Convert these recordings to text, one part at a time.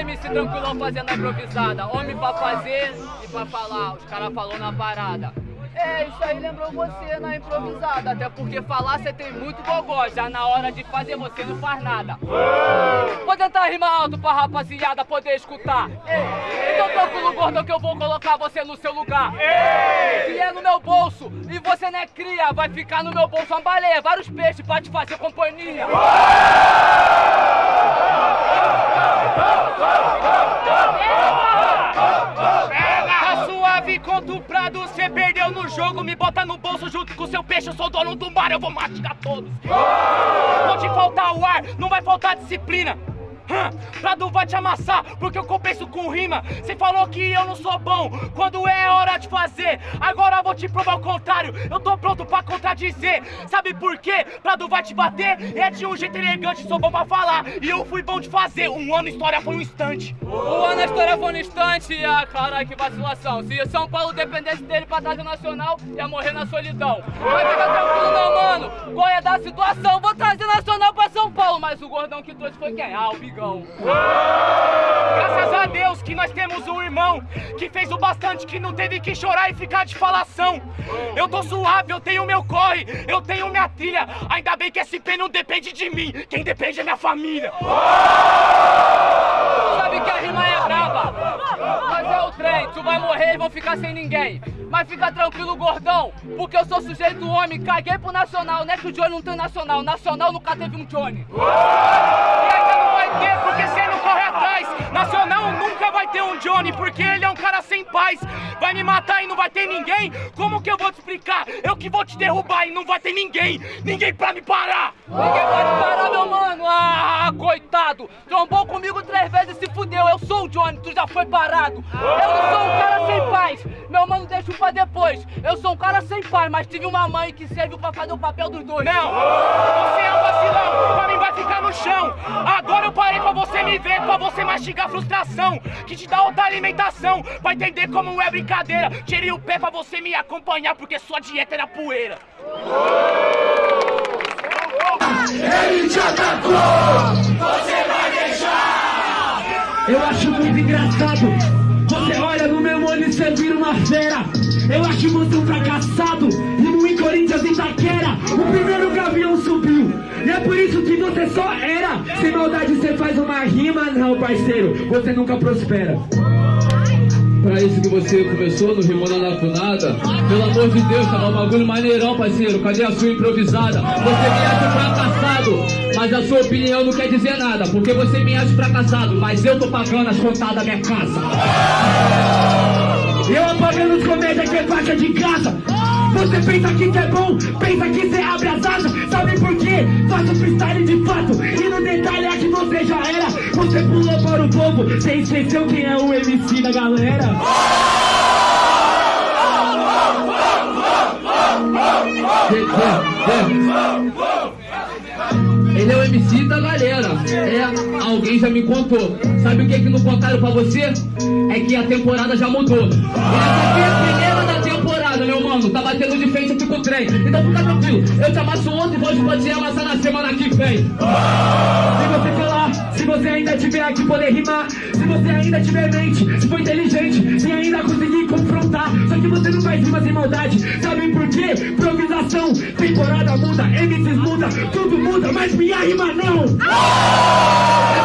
MC tranquilão fazendo a improvisada. Homem pra fazer e pra falar. Os caras falou na parada. É, isso aí lembrou você na improvisada. Até porque falar você tem muito gogó. Já na hora de fazer você não faz nada. Vou tentar rimar alto pra rapaziada poder escutar. Ei, então tranquilo, gordão, que eu vou colocar você no seu lugar. Que é no meu bolso e você não é cria. Vai ficar no meu bolso uma baleia, vários peixes pra te fazer companhia. Tá suave contra o Prado, cê perdeu no jogo. Me bota no bolso junto com seu peixe, eu sou dono do mar, eu vou mastigar todos. Pode faltar o ar, não vai faltar disciplina. Prado vai te amassar, porque eu compenso com rima. Cê falou que eu não sou bom quando é hora de fazer. Agora vou te provar o contrário. Eu tô pronto pra contradizer. Sabe por quê? Prado vai te bater. É de um jeito elegante, sou bom pra falar. E eu fui bom de fazer. Um ano história foi um instante. O ano história foi no instante, ah, caralho, que vacilação. Se São Paulo dependesse dele pra trazer nacional, ia morrer na solidão. Mas fica tranquilo, meu mano, qual é da situação? Vou trazer nacional pra São Paulo, mas o gordão que trouxe foi quem? Ah, o Bigão. Graças a Deus que nós temos um irmão que fez o bastante, que não teve que chorar e ficar de falação. Eu tô suave, eu tenho meu corre, eu tenho minha trilha. Ainda bem que SP não depende de mim, quem depende é minha família. Sabe que a rima é brava, mas é o trem, tu vai morrer e vão ficar sem ninguém. Mas fica tranquilo, gordão, porque eu sou sujeito homem, caguei pro nacional, não é que o Johnny não tem nacional, nacional nunca teve um Johnny. E porque você não corre atrás. Nacional nunca vai ter um Johnny, porque ele é um cara sem paz. Vai me matar e não vai ter ninguém? Como que eu vou te explicar? Eu que vou te derrubar e não vai ter ninguém. Ninguém pra me parar. Ninguém pode parar, meu mano. Ah, coitado. Trombou comigo três vezes e se fudeu. Eu sou o Johnny, tu já foi parado. Eu não sou um cara sem paz. Meu mano, deixa pra depois. Eu sou um cara sem pai, mas tive uma mãe que serviu pra fazer o papel dos dois. Não, você é um vacilão, pra mim vai ficar no chão. Agora eu parei pra você me ver, pra você mastigar frustração. Que te dá outra alimentação, vai entender como é brincadeira. Tirei o pé pra você me acompanhar, porque sua dieta era poeira. Ele te atacou, você vai deixar. Eu acho muito engraçado. Você olha no meu olho e você vira uma fera. Eu acho um fracassado. Corinthians e Itaquera, o primeiro gavião subiu. E é por isso que você só era. Sem maldade você faz uma rima, não, parceiro. Você nunca prospera. Pra isso que você começou no Rimona na Funada Pelo amor de Deus, tava um bagulho maneirão, parceiro Cadê a sua improvisada? Você me acha fracassado Mas a sua opinião não quer dizer nada Porque você me acha fracassado Mas eu tô pagando as contas da minha casa Eu apagando os comédias que é faixa de casa. Você pensa que cê é bom, pensa que cê abre as asas. Sabe por quê? Faço freestyle de fato. E no detalhe é que você já era. Você pulou para o povo, você esqueceu quem é o MC da galera. Ele é o MC da galera. É, alguém já me contou. Sabe o que que não contaram pra você? É que a temporada já mudou. Essa aqui é a primeira mano. Tá batendo de frente aqui com o trem. Então fica tranquilo. Eu te amasso ontem, hoje pode te amassar na semana que vem. Se você falar, se você ainda tiver aqui poder rimar, se você ainda tiver mente, se for inteligente, se ainda conseguir confrontar, só que você não faz rima sem maldade, sabe por quê? Improvisação, temporada muda, MCs muda, tudo muda, mas minha rima não!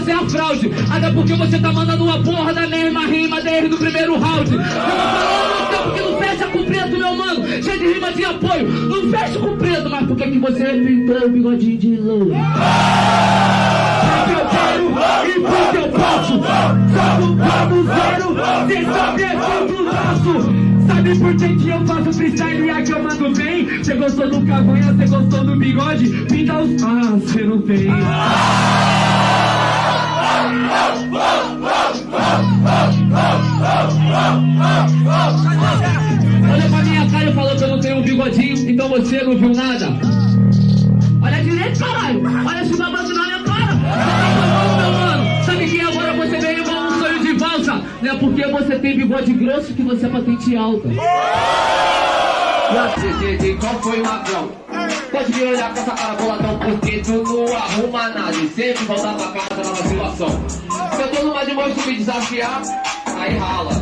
Sem a fraude. Até porque você tá mandando uma porra da mesma rima desde o primeiro round. Eu tô falando no tempo que não fecha com preto, meu mano. Cheio de rima de apoio. Não fecha com preto, mas por que que você pintou o bigodinho de louro? Porque e porque eu posso Só do plano zero, cê sabe é tudo nosso Sabe por que eu faço freestyle e aqui eu mando bem? Cê gostou do cavanha, cê gostou do bigode? Pinta os... Ah, cê não tem Olha pra minha cara e falou que eu não tenho um bigodinho, então você não viu nada. Olha direito, caralho. Olha esse babado na minha cara. Você tá meu mano. Sabe que agora você igual um sonho de valsa? Não é porque você tem bigode grosso que você é patente alta. E qual foi o ladrão? Pode me olhar com essa cara boladão Porque tu não arruma nada E sempre voltar pra casa na vacilação Se eu tô numa de monstro me desafiar Aí rala.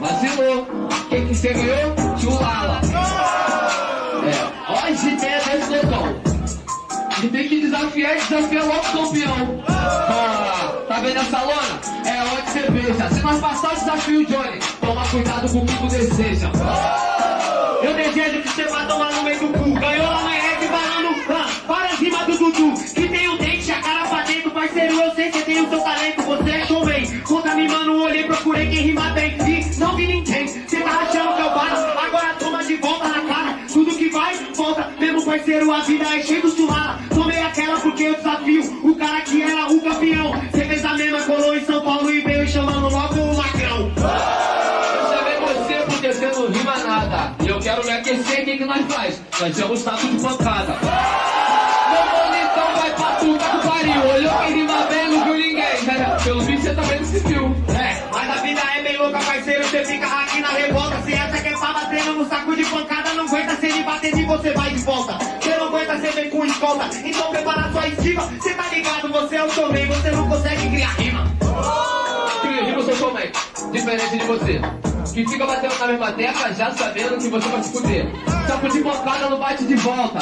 Vacilou Quem que você ganhou? Chulala. É, ó esse ideia desse lotão E tem que desafiar e desafiar logo o campeão. Ah, Tá vendo essa lona? É onde você pensa Se nós passar o desafio, Johnny Toma cuidado comigo, decência Eu desejo que você vá tomar no meio do procurei quem rima bem E não vi ninguém Cê tá achando que eu paro Agora toma de volta na cara Tudo que vai, volta. Mesmo parceiro, a vida é cheia do churrasco Tomei aquela porque eu desafio O cara que era o campeão. Cê fez a mesma, colou em São Paulo E veio chamando logo o lacrão Eu você porque não rima nada. E eu quero me aquecer, o que, que nós faz? Nós somos saco de pancada bater de você vai de volta. Você não aguenta, você vem com escolta. Então prepara sua esquiva. Você tá ligado, você é o showman. Você não consegue criar rima. Cria, rima, sou showman Diferente de você Que fica batendo na mesma tecla já sabendo que você vai se fuder Saco de pancada não bate de volta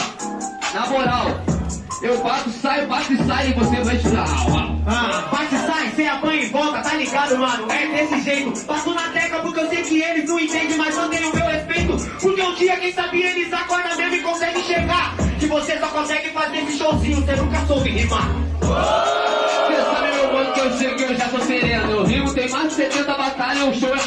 Na moral Eu bato, saio, bato e saio e você vai tirar Ah, bate, sai, sem apanha e volta, tá ligado, mano? É desse jeito. Passo na tecla porque eu sei que eles não entendem, mas mantêm o meu respeito. Porque um dia, quem sabe, eles acordam mesmo e conseguem chegar. Que você só consegue fazer esse showzinho, você nunca soube rimar. Você sabe, meu mano, que eu chego e eu já tô sereno. Eu rimo, tem mais de 70 batalhas, o show é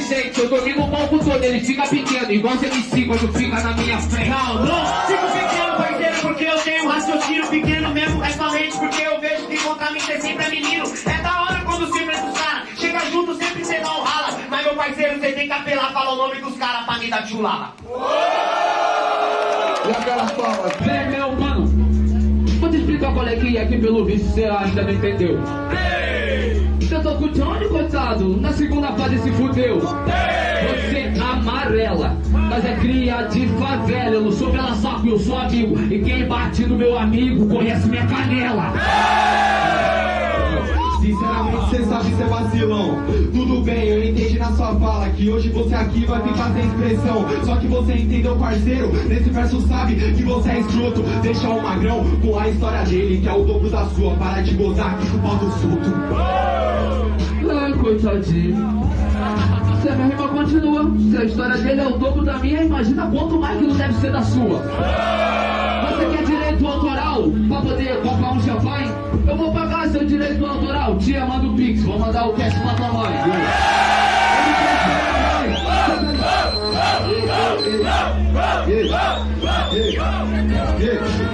inteligente. Eu domino o palco todo, ele fica pequeno. Igual os MC quando fica na minha frente. Não, não, fico pequeno, parceiro, porque eu tenho um raciocínio pequeno mesmo. É somente porque eu vejo que contra mim você sempre é menino. É da hora quando se enfrenta os caras. Chega junto, sempre cê não rala. Mas, meu parceiro, você tem que apelar, fala o nome dos caras pra me dar tchulala. E aquelas palmas? Vem, meu mano. Vou te explicar qual é que é que pelo visto você ainda não entendeu. Tô com o Johnny, coitado. Na segunda fase se fudeu. Você amarela, mas é cria de favela. Eu não sou pela saco, eu sou amigo. E quem bate no meu amigo conhece minha canela. Sinceramente, cê sabe ser vacilão. Tudo bem, eu entendi na sua fala que hoje você aqui vai ficar sem expressão. Só que você entendeu, parceiro. Nesse verso sabe que você é escroto. Deixa o magrão com a história dele, que é o dobro da sua. Para de gozar com o pau. Ai, coitadinho. Se a minha rima continua, se a história dele é o dobro da minha, imagina quanto mais que não deve ser da sua. Você quer direito autoral pra poder comprar um champanhe? Eu vou pagar seu direito autoral. Tia, manda o Pix, vou mandar o cash pra tua mãe.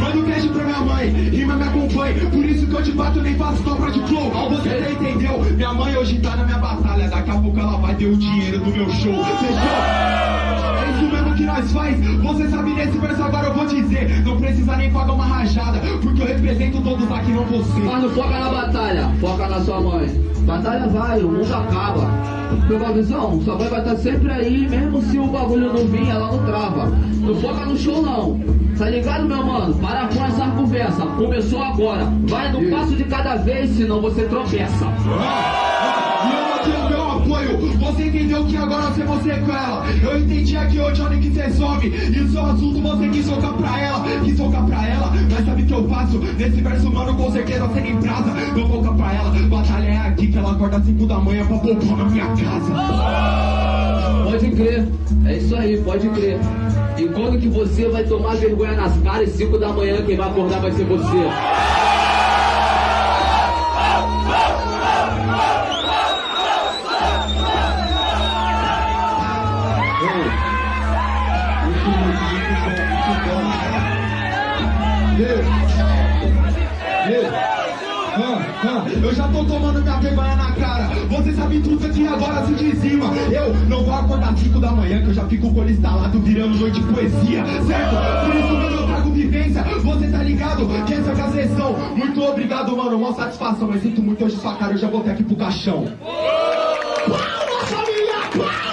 Manda o cash pra minha mãe, rima me acompanha. Por isso que eu te bato, nem faço dobra de flow. Você entendeu? Minha mãe hoje tá na minha batalha. Daqui a pouco ela vai ter o dinheiro do meu show. Fechou? Que nós faz. Você sabe nesse verso agora eu vou dizer. Não precisa nem pagar uma rajada. Porque eu represento todos aqui, não você. Mas não foca na batalha, foca na sua mãe. Batalha vai, o mundo acaba. Pegou a visão? Sua mãe vai estar sempre aí, mesmo se o bagulho não vir, ela não trava. Não foca no show não. Tá ligado, meu mano? Para com essa conversa. Começou agora. Vai no passo de cada vez, senão você tropeça. Apoio. Você entendeu que agora você é você com ela. Eu entendi aqui hoje onde que você some. E o seu assunto você quis socar pra ela. Quis socar pra ela. Mas sabe que eu faço? Nesse verso, mano, com certeza você nem brasa. Eu vou pra ela. Batalha é aqui que ela acorda às 5 da manhã pra poupar na minha casa. Pode crer, é isso aí, pode crer. E quando que você vai tomar vergonha nas caras, 5 da manhã, quem vai acordar vai ser você. tô tomando minha vergonha na cara Você sabe tudo que agora se dizima Eu não vou acordar 5 da manhã Que eu já fico com o instalado virando noite de poesia Certo? Por isso mesmo eu trago vivência Você tá ligado? Que essa é a sessão Muito obrigado, mano, uma satisfação Eu sinto muito hoje sua cara, eu já voltei aqui pro caixão Palma, família, palma!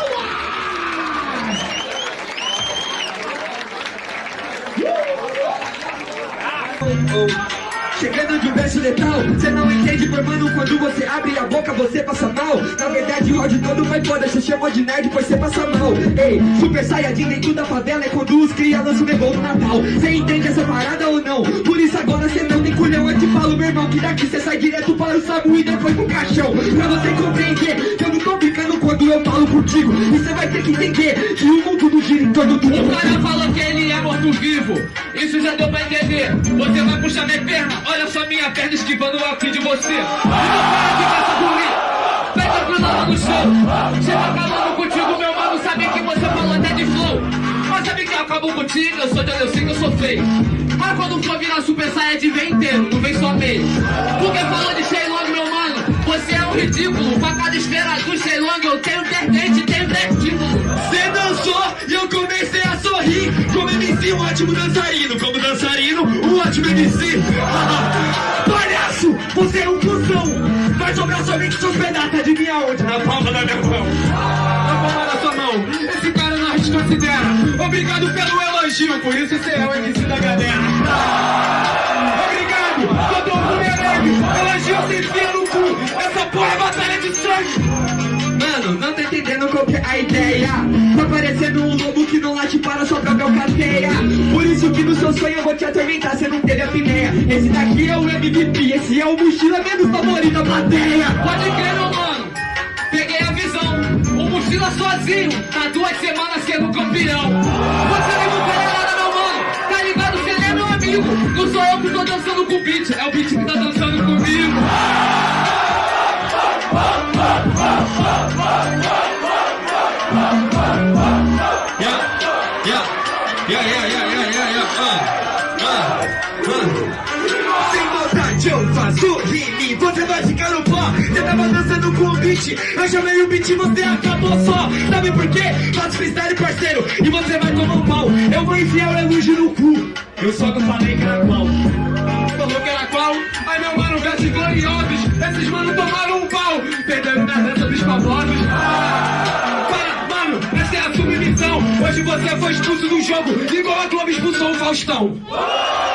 Oh. Uh! Chegando de um verso letal Cê não entende, por mano, quando você abre a boca você passa mal. Na verdade o áudio todo vai foda, cê chamou de nerd pois cê passa mal. Ei, super saiyajin dentro da favela é quando os cria lançam o no Natal. Cê entende essa parada ou não? Por isso agora cê não tem culhão, eu te falo meu irmão Que daqui cê sai direto para o Samu e depois pro caixão. Pra você compreender que eu não tô brincando quando eu falo contigo E cê vai ter que entender que o mundo não gira em torno do O cara falou que ele é morto-vivo Isso já deu pra entender Você vai puxar minha perna Olha só minha perna esquivando aqui de você. E não para de caça. Vai tranquilo lá no show. Chega acabando contigo, meu mano. Sabe que você falou até de flow. Mas sabe que eu acabo contigo? Eu sou de que eu sou feio. Mas quando for virar super de vem inteiro, não vem só meio. Porque falou de Shailong, meu mano. Você é um ridículo. Facada esfera do Shailong, ótimo dançarino. Como dançarino, um ótimo MC. Palhaço, você é um cuzão. Vai sobrar somente seus pedaços. Adivinha onde? Na palma da minha mão. Na palma da sua mão. Esse cara não considera. Obrigado pelo elogio, por isso você é o MC da galera. Obrigado, todo mundo leve. Elogio você enfia no cu. Essa porra é batalha de sangue. Mano, não tô entendendo qual que é a ideia Tá parecendo um lobo não late para sua própria cadeia Por isso que no seu sonho eu vou te atormentar, cê não teve a pinéia Esse daqui é o MVP, esse é o mochila menos favorito da plateia Pode crer, meu mano, peguei a visão. O mochila sozinho, tá duas semanas sendo campeão. Você não pega nada, meu mano, tá ligado? Você é meu amigo. Não sou eu que tô dançando com o beat, é o beat que tá dançando comigo. Sem você vai ficar no pó. Você tava dançando com o beat, eu chamei o beat você acabou só. Sabe por quê? Faço freestyle parceiro, e você vai tomar um pau. Eu vou enfiar o elogio no cu, eu só não falei que era qual. Falou que era qual? Ai meu mano, versos gloriosos. Esses mano tomaram um pau, perderam na dança dos famosos Para, mano, essa é a submissão. Hoje você foi expulso do jogo, igual a Globo expulsou o Faustão